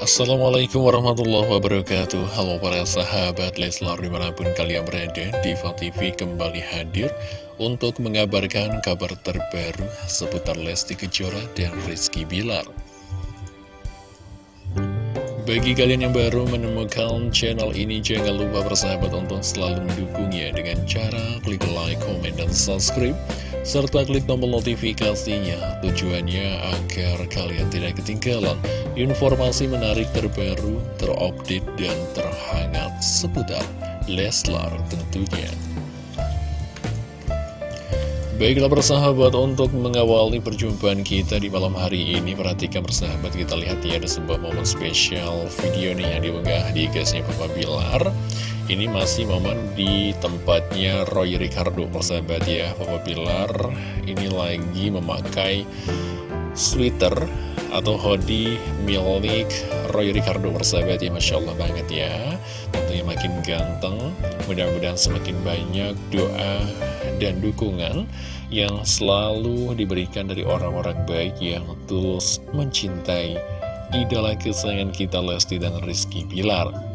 Assalamualaikum warahmatullahi wabarakatuh. Halo para sahabat Leslar di mana pun kalian berada Diva TV kembali hadir Untuk mengabarkan kabar terbaru Seputar Lesti Kejora dan Rizky Bilar. Bagi kalian yang baru menemukan channel ini, jangan lupa bersahabat untuk selalu mendukungnya dengan cara klik like, comment, dan subscribe, serta klik tombol notifikasinya. Tujuannya agar kalian tidak ketinggalan informasi menarik terbaru, terupdate, dan terhangat seputar Leslar tentunya. Baiklah persahabat untuk mengawali perjumpaan kita di malam hari ini Perhatikan persahabat kita lihat ya ada sebuah momen spesial video nih yang diunggah di gasnya Papa Bilar. Ini masih momen di tempatnya Roy Ricardo persahabat ya Papa Bilar. Ini lagi memakai sweater atau hoodie milik Roy Ricardo persahabat ya Masya Allah banget ya. Tentunya makin ganteng Mudah-mudahan semakin banyak doa dan dukungan yang selalu diberikan dari orang-orang baik yang tulus mencintai idola kesayangan kita Lesti dan Rizky Bilar.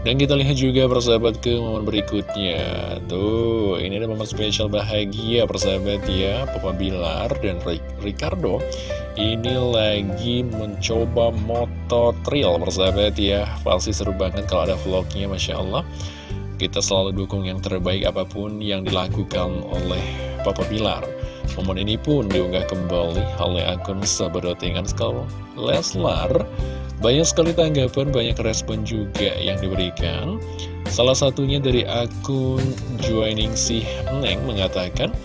Dan kita lihat juga persahabat ke momen berikutnya. Tuh, ini ada momen spesial bahagia persahabat ya. Papa Bilar dan Ricardo Ini lagi mencoba motor trail persahabat ya. Pasti seru banget kalau ada vlognya Masya Allah kita selalu dukung yang terbaik apa pun yang dilakukan oleh Papa Bilar. Momen ini pun diunggah kembali oleh akun sahabat.ingan sekali Leslar. Banyak sekali tanggapan, banyak respon juga yang diberikan. Salah satunya dari akun Joining Si Neng mengatakan,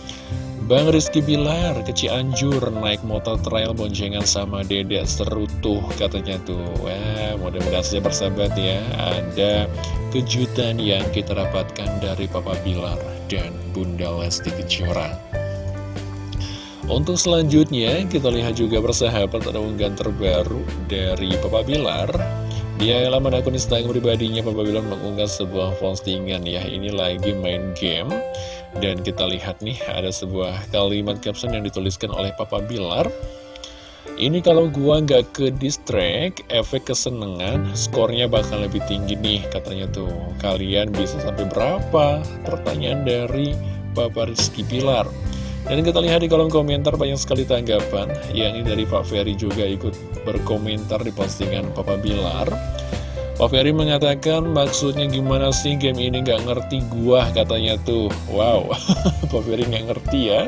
Bang Rizky Bilar ke Cianjur naik motor trail boncengan sama dedek seru tuh katanya tuh. Wah mudah-mudahan saja bersahabat ya. Ada kejutan yang kita dapatkan dari Papa Bilar dan Bunda Lesti Kejora. Untuk selanjutnya kita lihat juga bersahabat ada unggahan terbaru dari Papa Bilar dia laman akun Instagram pribadinya Papa Bilar mengunggah sebuah postingan ya. Ini lagi main game. Dan kita lihat nih ada sebuah kalimat caption yang dituliskan oleh Papa Bilar. Ini kalau gua nggak ke distract, efek kesenangan, skornya bakal lebih tinggi nih katanya tuh. Kalian bisa sampai berapa? Pertanyaan dari Papa Rizky Bilar dan kita lihat di kolom komentar banyak sekali tanggapan. Yang ini dari Pak Ferry juga ikut berkomentar di postingan Papa Bilar. Pak Ferry mengatakan maksudnya gimana sih game ini? Gak ngerti gua katanya tuh. Wow, Pak Ferry gak ngerti ya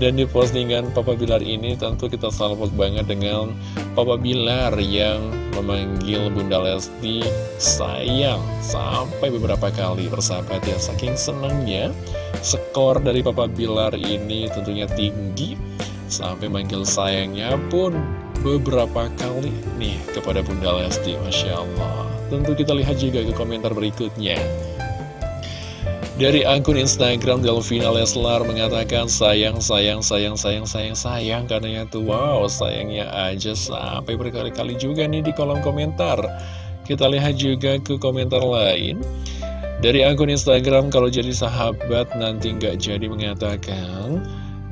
dan di postingan Papa Bilar ini tentu kita salvok banget dengan Papa Bilar yang memanggil Bunda Lesti sayang sampai beberapa kali. Bersahabat ya saking senangnya skor dari Papa Bilar ini tentunya tinggi. Sampai manggil sayangnya pun beberapa kali nih kepada Bunda Lesti Masya Allah. Tentu kita lihat juga ke komentar berikutnya dari akun Instagram Delvina Leslar mengatakan sayang, sayang, sayang, sayang, sayang, sayang Karena tuh. Wow, sayangnya aja sampai berkali-kali juga nih di kolom komentar. Kita lihat juga ke komentar lain. Dari akun Instagram kalau jadi sahabat nanti nggak jadi mengatakan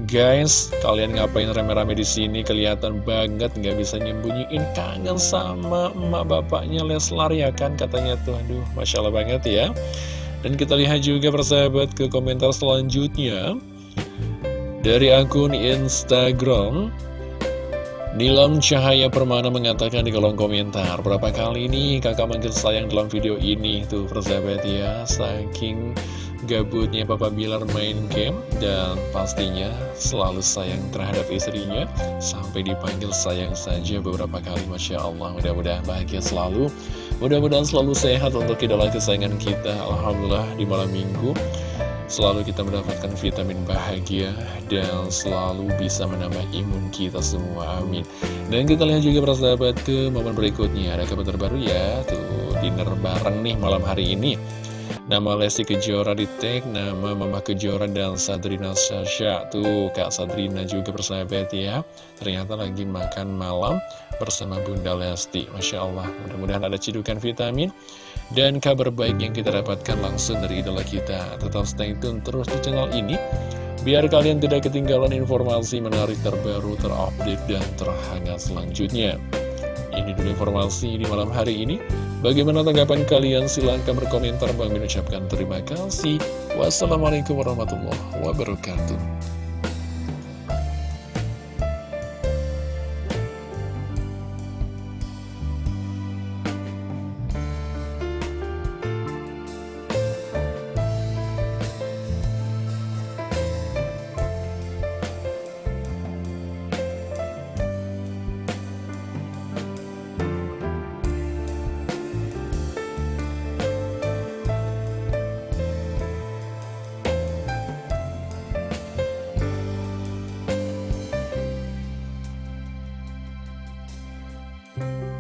Guys, kalian ngapain rame-rame di sini? Kelihatan banget nggak bisa nyembunyiin kangen sama emak bapaknya Leslar ya kan? Katanya tuh. Aduh masya Allah banget ya dan kita lihat juga persahabat ke komentar selanjutnya. Dari akun Instagram Nilam Cahaya Permana mengatakan di kolom komentar Berapa kali ini kakak manggil sayang dalam video ini? Tuh persahabat ya. Saking gabutnya Papa Bilar main game Dan pastinya selalu sayang terhadap istrinya. Sampai dipanggil sayang saja beberapa kali Masya Allah. Mudah-mudahan bahagia selalu. Mudah-mudahan selalu sehat untuk idola kesayangan kita. Alhamdulillah di malam minggu Selalu kita mendapatkan vitamin bahagia Dan selalu bisa menambah imun kita semua, amin. Dan kita lihat juga persahabat ke momen berikutnya. Ada kabar terbaru ya. Tuh dinner bareng nih malam hari ini Nama Lesti Kejora di tag, nama Mama Kejora dan Sadrina Sasha. Tuh, Kak Sadrina juga persahabat ya. Ternyata lagi makan malam bersama Bunda Lesti. Masya Allah, mudah-mudahan ada cidukan vitamin. Dan kabar baik yang kita dapatkan langsung dari idola kita. Tetap stay tune terus di channel ini. Biar kalian tidak ketinggalan informasi menarik terbaru, terupdate, dan terhangat selanjutnya. Ini dulu informasi di malam hari ini. Bagaimana tanggapan kalian? Silahkan berkomentar. Bang ucapkan terima kasih. Wassalamualaikum warahmatullahi wabarakatuh. you